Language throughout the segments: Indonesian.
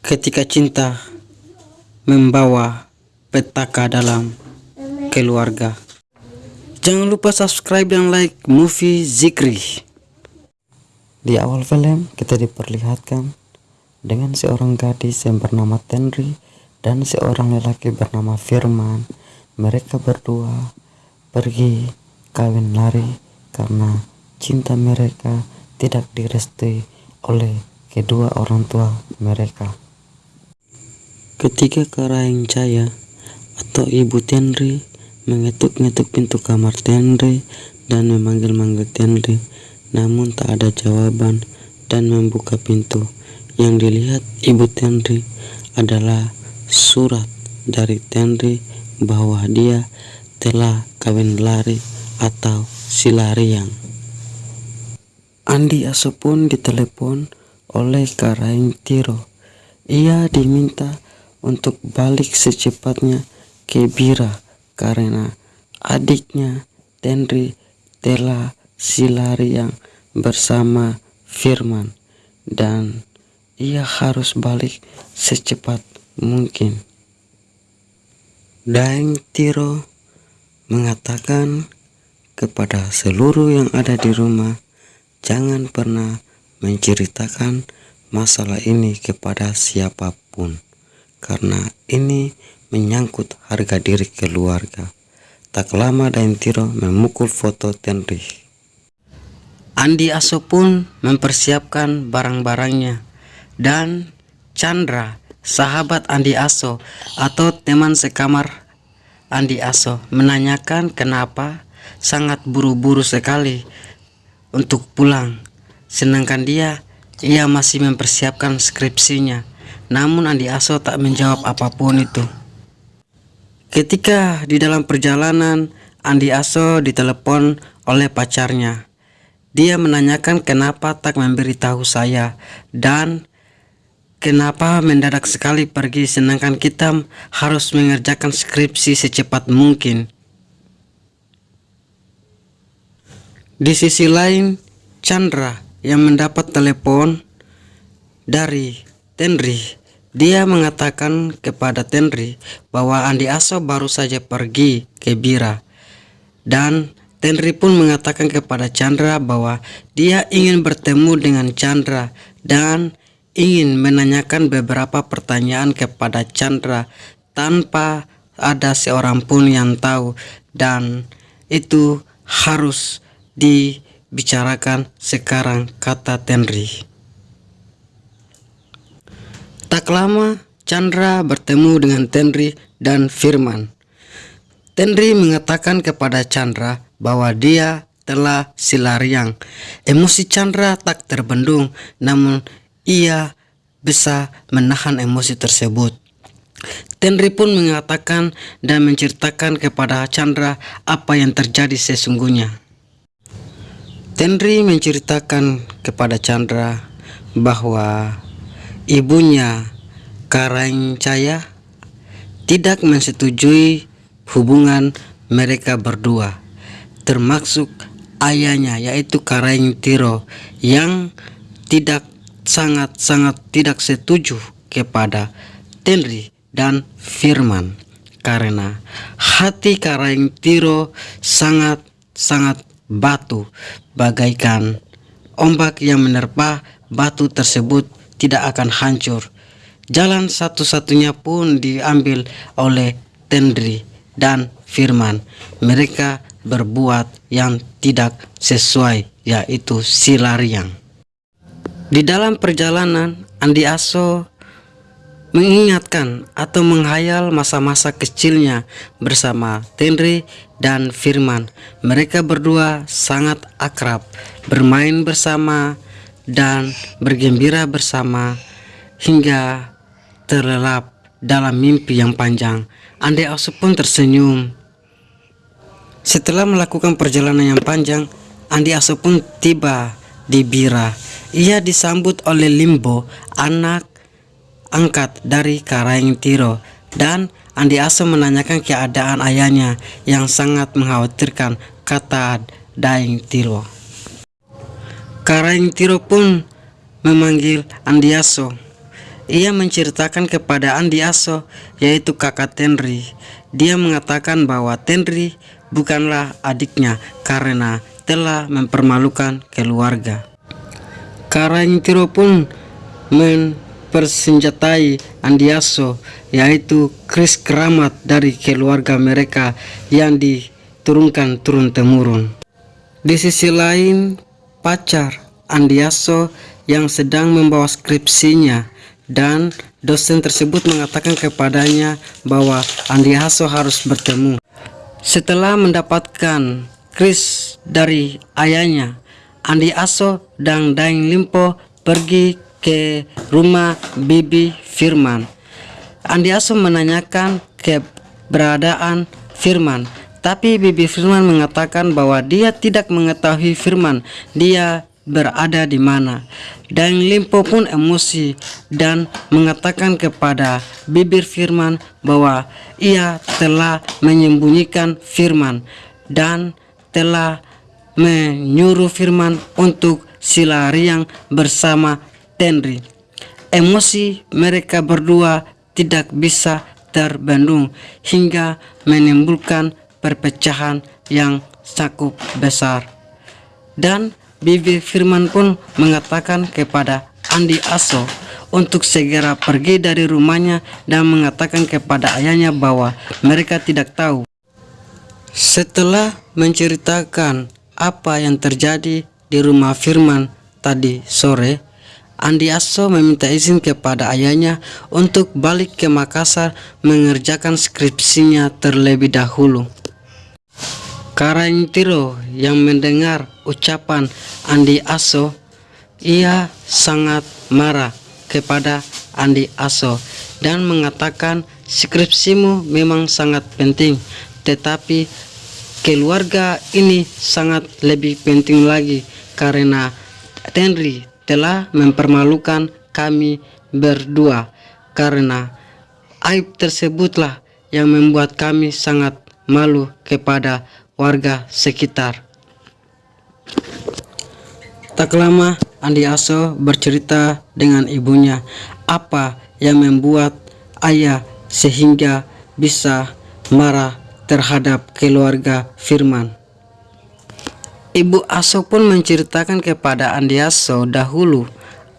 ketika cinta membawa petaka dalam keluarga. Jangan lupa subscribe dan like movie Zikri. Di awal film kita diperlihatkan dengan seorang gadis yang bernama Tenri dan seorang lelaki bernama Firman. Mereka berdua pergi kawin lari karena cinta mereka tidak direstui oleh kedua orang tua mereka. Ketika Karaing Caya atau Ibu Tenri mengetuk-ngetuk pintu kamar Tenri dan memanggil-manggil Tenri, namun tak ada jawaban dan membuka pintu. Yang dilihat Ibu Tenri adalah surat dari Tenri bahwa dia telah kawin lari atau silariang. Andi Aso pun ditelepon oleh Karaing Tiro. Ia diminta untuk balik secepatnya ke Bira karena adiknya Tenri telah silariang bersama Firman dan ia harus balik secepat mungkin. Daeng Tiro mengatakan kepada seluruh yang ada di rumah, jangan pernah menceritakan masalah ini kepada siapa pun, karena ini menyangkut harga diri keluarga. Tak lama Daeng Tiro memukul foto Tenri. Andi Aso pun mempersiapkan barang-barangnya dan Chandra, sahabat Andi Aso atau teman sekamar Andi Aso menanyakan kenapa sangat buru-buru sekali untuk pulang. Sedangkan dia, ia masih mempersiapkan skripsinya. Namun Andi Aso tak menjawab apa pun itu. Ketika di dalam perjalanan, Andi Aso ditelepon oleh pacarnya. Dia menanyakan kenapa tak memberitahu saya dan Kenapa mendadak sekali pergi sedangkan kita harus mengerjakan skripsi secepat mungkin? Di sisi lain, Chandra yang mendapat telepon dari Tenri, dia mengatakan kepada Tenri bahwa Andi Aso baru saja pergi ke Bira. Dan Tenri pun mengatakan kepada Chandra bahwa dia ingin bertemu dengan Chandra dan ingin menanyakan beberapa pertanyaan kepada Chandra tanpa ada seorang pun yang tahu dan itu harus dibicarakan sekarang kata Tenri. Tak lama Chandra bertemu dengan Tenri dan Firman. Tenri mengatakan kepada Chandra bahwa dia telah silariang. Emosi Chandra tak terbendung, namun ia bisa menahan emosi tersebut. Tenri pun mengatakan dan menceritakan kepada Chandra apa yang terjadi sesungguhnya. Tenri menceritakan kepada Chandra bahwa ibunya Karaing Caya tidak menyetujui hubungan mereka berdua termasuk ayahnya yaitu Karaing Tiro yang tidak sangat-sangat tidak setuju kepada Tenri dan Firman. Karena hati Karaing Tiro sangat-sangat batu. Bagaikan ombak yang menerpa batu tersebut tidak akan hancur. Jalan satu-satunya pun diambil oleh Tenri dan Firman. Mereka berbuat yang tidak sesuai yaitu silariang di dalam perjalanan, Andi Aso mengingatkan atau menghayal masa-masa kecilnya bersama Tenri dan Firman. Mereka berdua sangat akrab, bermain bersama dan bergembira bersama hingga terlelap dalam mimpi yang panjang. Andi Aso pun tersenyum. Setelah melakukan perjalanan yang panjang, Andi Aso pun tiba di Bira ia disambut oleh Limbo, anak angkat dari Karaing Tiro, dan Andi Aso menanyakan keadaan ayahnya yang sangat mengkhawatirkan, kata Daeng Tiro. Karaing Tiro pun memanggil Andi Aso. Ia menceritakan kepada Andi Aso, yaitu kakak Tenri. Dia mengatakan bahwa Tenri bukanlah adiknya karena telah mempermalukan keluarga. Karangtiro pun mempersenjatai Andiaso yaitu Kris keramat dari keluarga mereka yang diturunkan turun-temurun. Di sisi lain, pacar Andiaso yang sedang membawa skripsinya dan dosen tersebut mengatakan kepadanya bahwa Andiaso harus bertemu. Setelah mendapatkan Chris dari ayahnya. Andi Aso dan Daeng Limpo pergi ke rumah Bibi Firman. Andi Aso menanyakan keberadaan Firman, tapi Bibi Firman mengatakan bahwa dia tidak mengetahui Firman. Dia berada di mana. Dan Limpo pun emosi dan mengatakan kepada bibir Firman bahwa ia telah menyembunyikan Firman dan telah menyuruh Firman untuk silariang bersama Tenri. Emosi mereka berdua tidak bisa terbendung hingga menimbulkan perpecahan yang cukup besar. Dan Bibi Firman pun mengatakan kepada Andi Aso untuk segera pergi dari rumahnya dan mengatakan kepada ayahnya bahwa mereka tidak tahu setelah menceritakan apa yang terjadi di rumah Firman tadi sore, Andi Aso meminta izin kepada ayahnya untuk balik ke Makassar mengerjakan skripsinya terlebih dahulu. Karantiro yang mendengar ucapan Andi Aso, ia sangat marah kepada Andi Aso dan mengatakan skripsimu memang sangat penting tetapi keluarga ini sangat lebih penting lagi karena Tenri telah mempermalukan kami berdua karena aib tersebutlah yang membuat kami sangat malu kepada warga sekitar. Tak lama Andi Aso bercerita dengan ibunya apa yang membuat ayah sehingga bisa marah terhadap keluarga Firman. Ibu Aso pun menceritakan kepada Andiaso dahulu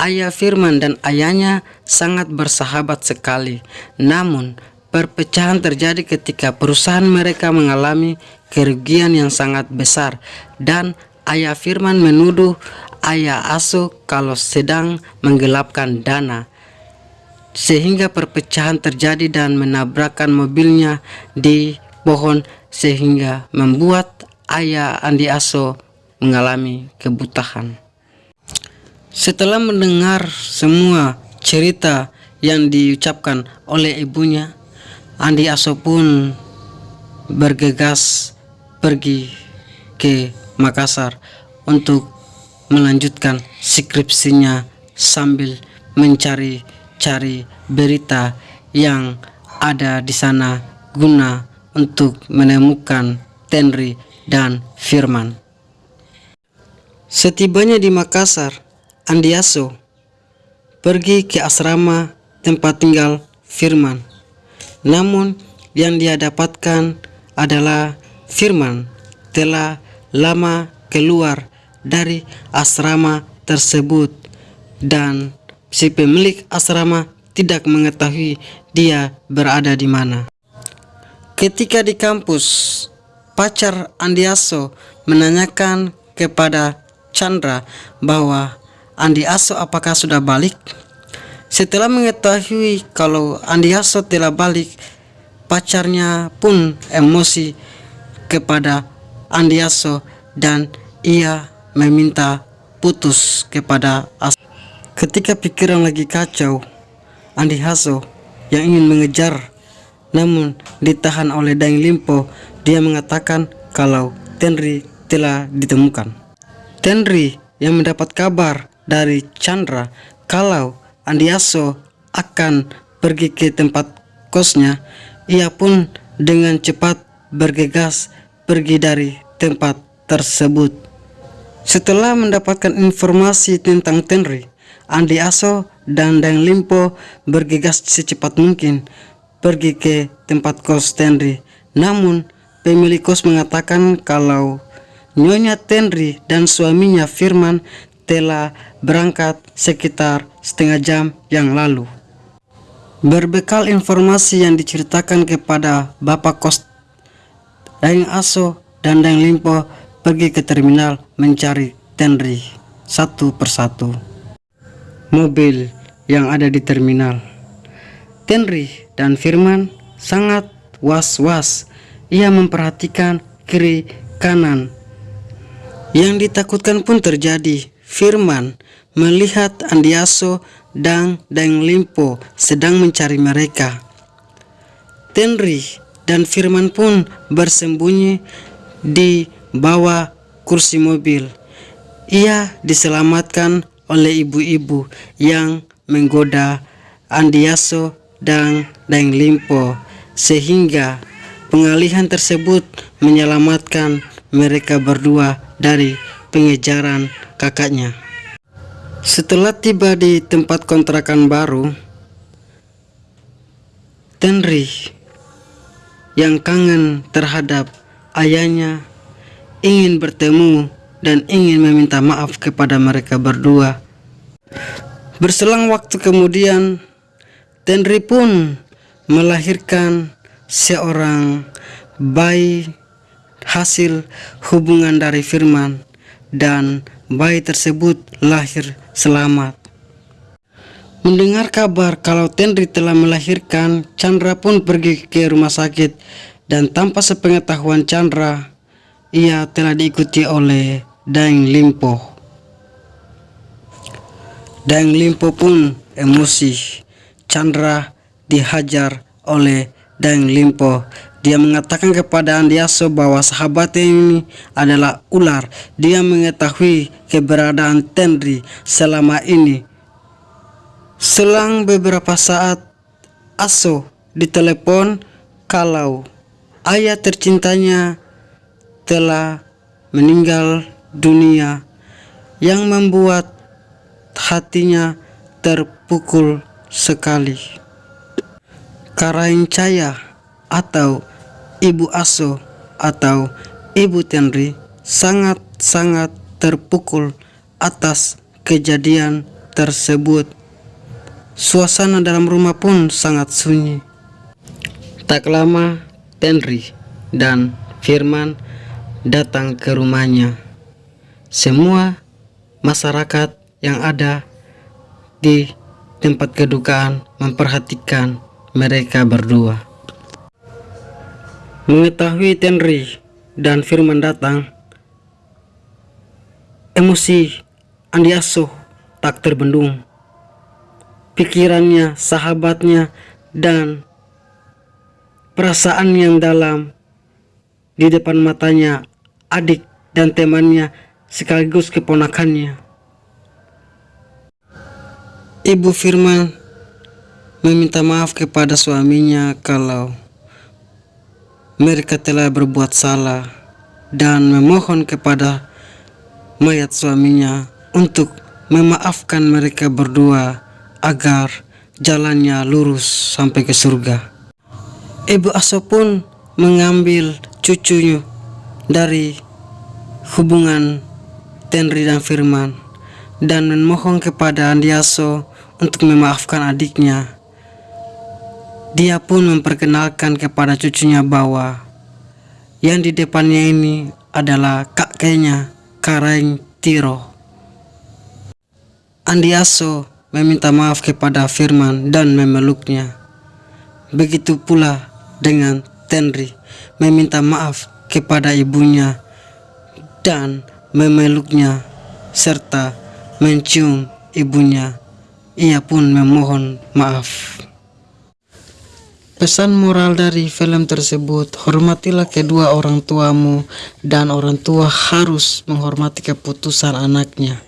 ayah Firman dan ayahnya sangat bersahabat sekali. Namun perpecahan terjadi ketika perusahaan mereka mengalami kerugian yang sangat besar dan ayah Firman menuduh ayah Aso kalau sedang menggelapkan dana sehingga perpecahan terjadi dan menabrakkan mobilnya di pohon sehingga membuat ayah Andi Aso mengalami kebutahan. Setelah mendengar semua cerita yang diucapkan oleh ibunya, Andi Aso pun bergegas pergi ke Makassar untuk melanjutkan skripsinya sambil mencari-cari berita yang ada di sana guna untuk menemukan Tenri dan Firman. Setibanya di Makassar, Andiaso pergi ke asrama tempat tinggal Firman. Namun yang dia dapatkan adalah Firman telah lama keluar dari asrama tersebut dan si pemilik asrama tidak mengetahui dia berada di mana. Ketika di kampus, pacar Andiaso menanyakan kepada Chandra bahwa Andiaso apakah sudah balik. Setelah mengetahui kalau Andiaso telah balik, pacarnya pun emosi kepada Andiaso dan ia meminta putus kepada As. Ketika pikiran lagi kacau, Andiaso yang ingin mengejar namun ditahan oleh Daeng Limpo, dia mengatakan kalau Tenri telah ditemukan. Tenri yang mendapat kabar dari Chandra kalau Andiaso akan pergi ke tempat kosnya, ia pun dengan cepat bergegas pergi dari tempat tersebut. Setelah mendapatkan informasi tentang Tenri, Andi Aso dan Dang Limpo bergegas secepat mungkin pergi ke tempat kos Tenri. Namun, pemilik kos mengatakan kalau Nyonya Tenri dan suaminya Firman telah berangkat sekitar setengah jam yang lalu. Berbekal informasi yang diceritakan kepada Bapak Kos Daeng Aso dan Daeng Limpo pergi ke terminal mencari Tenri satu persatu. Mobil yang ada di terminal. Tenri dan Firman sangat was-was. Ia memperhatikan kiri kanan yang ditakutkan pun terjadi. Firman melihat Andiaso dan Deng Limpo sedang mencari mereka. Tenri dan Firman pun bersembunyi di bawah kursi mobil. Ia diselamatkan oleh ibu-ibu yang menggoda Andiaso dan Deng Limpo sehingga pengalihan tersebut menyelamatkan mereka berdua dari pengejaran kakaknya. Setelah tiba di tempat kontrakan baru, Tenri yang kangen terhadap ayahnya ingin bertemu dan ingin meminta maaf kepada mereka berdua. Berselang waktu kemudian, Tenri pun melahirkan seorang bayi hasil hubungan dari Firman dan bayi tersebut lahir selamat. Mendengar kabar kalau Tenri telah melahirkan, Chandra pun pergi ke rumah sakit dan tanpa sepengetahuan Chandra, ia telah diikuti oleh Daeng Limpo. Daeng Limpo pun emosi. Chandra dihajar oleh Daeng Limpo dia mengatakan kepada Andiaso bahwa sahabatnya ini adalah ular. Dia mengetahui keberadaan Tenri selama ini. Selang beberapa saat, Aso ditelepon kalau ayah tercintanya telah meninggal dunia yang membuat hatinya terpukul sekali. Karain Caya atau Ibu Aso atau Ibu Tenri sangat-sangat terpukul atas kejadian tersebut. Suasana dalam rumah pun sangat sunyi. Tak lama, Tenri dan Firman datang ke rumahnya. Semua masyarakat yang ada di tempat kedukaan memperhatikan mereka berdua. Mengetahui Tenri dan Firman datang, emosi Andiaso tak terbendung. Pikirannya, sahabatnya, dan perasaan yang dalam di depan matanya adik dan temannya sekaligus keponakannya. Ibu Firman meminta maaf kepada suaminya kalau mereka telah berbuat salah dan memohon kepada mayat suaminya untuk memaafkan mereka berdua agar jalannya lurus sampai ke surga. Ibu Aso pun mengambil cucunya dari hubungan Tenri dan Firman dan memohon kepada Andiaso untuk memaafkan adiknya dia pun memperkenalkan kepada cucunya bahwa yang di depannya ini adalah kakeknya, Kareng Tiro. Andiaso meminta maaf kepada Firman dan memeluknya. Begitu pula dengan Tenri meminta maaf kepada ibunya dan memeluknya serta mencium ibunya. Ia pun memohon maaf. Pesan moral dari film tersebut, hormatilah kedua orang tuamu dan orang tua harus menghormati keputusan anaknya.